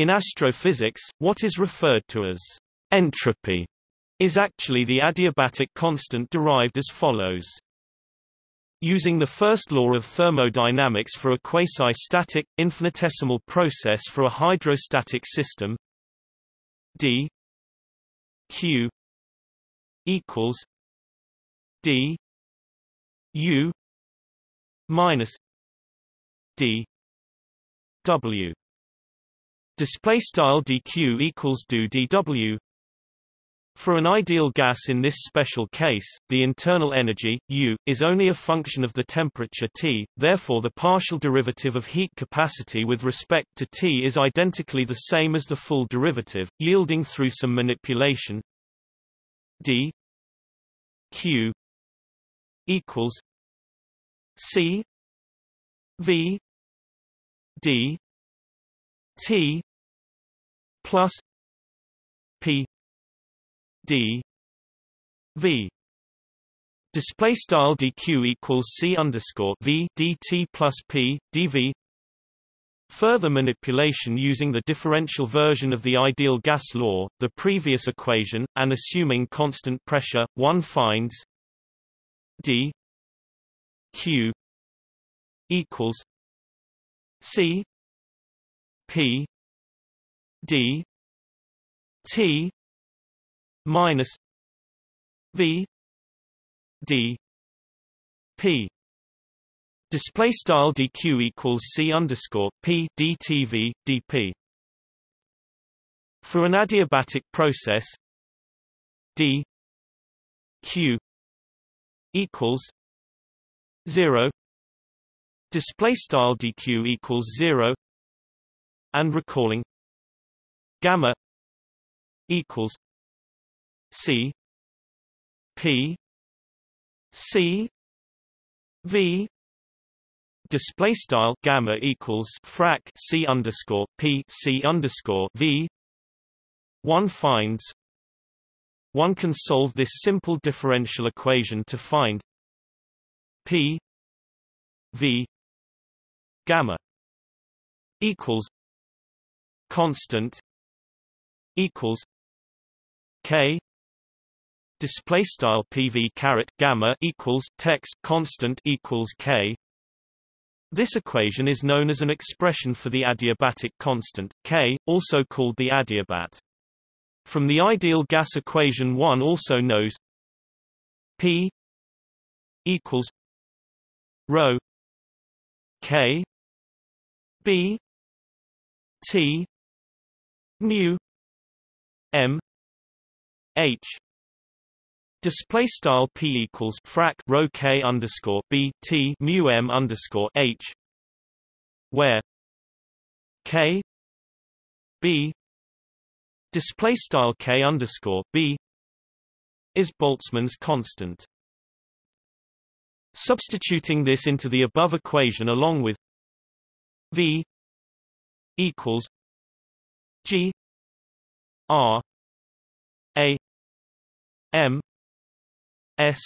In astrophysics, what is referred to as entropy is actually the adiabatic constant derived as follows. Using the first law of thermodynamics for a quasi-static, infinitesimal process for a hydrostatic system d q equals d u minus d w display style dq equals do dw for an ideal gas in this special case, the internal energy, U, is only a function of the temperature T, therefore the partial derivative of heat capacity with respect to T is identically the same as the full derivative, yielding through some manipulation d q equals c v d t plus p d v. Display style dq equals c underscore v dt plus p dv Further manipulation using the differential version of the ideal gas law, the previous equation, and assuming constant pressure, one finds d q equals c p d t minus v d p. Display style dq equals c underscore p dtv dp for an adiabatic process d q equals 0 display style dq equals 0 and recalling gamma equals C P C V display style gamma equals frac C underscore P C underscore V. One finds one can solve this simple differential equation to find P V gamma equals constant equals K display style PV caret gamma equals text constant equals K this equation is known as an expression for the adiabatic constant, K, also called the adiabat. From the ideal gas equation one also knows P equals rho K B T mu M H Display style p equals frac rho k underscore b t mu m underscore h, where k b display style k underscore b is Boltzmann's constant. Substituting this into the above equation along with v equals g r a m s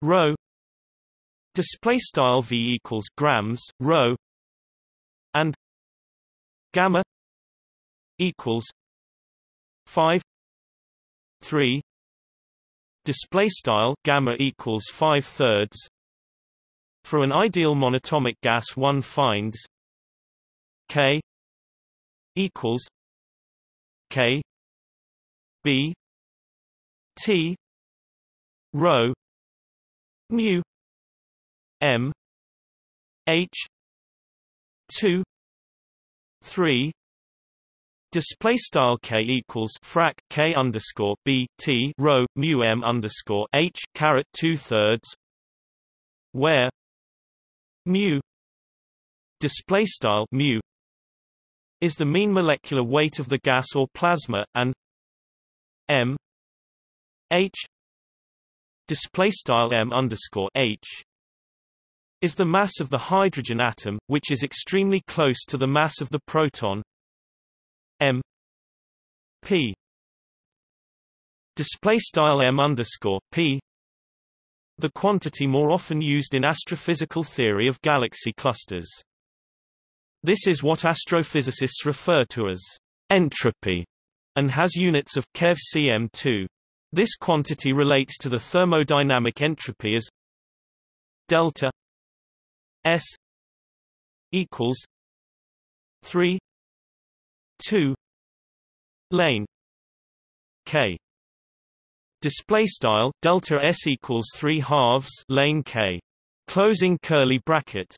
rho display style v equals grams rho and gamma equals 5 3 display style gamma equals 5 thirds for an ideal monatomic gas one finds k equals k b t rho mu m h 2 3 Display style k equals frac k underscore b t rho mu m underscore h caret two thirds, where mu display style mu is the mean molecular weight of the gas or plasma, and m h display style m underscore h is the mass of the hydrogen atom, which is extremely close to the mass of the proton m p display style m underscore p the quantity more often used in astrophysical theory of galaxy clusters This is what astrophysicists refer to as entropy and has units of keV cm2. This quantity relates to the thermodynamic entropy as delta S equals 3 2 lane K. Display style delta S equals 3 halves lane K. Closing curly bracket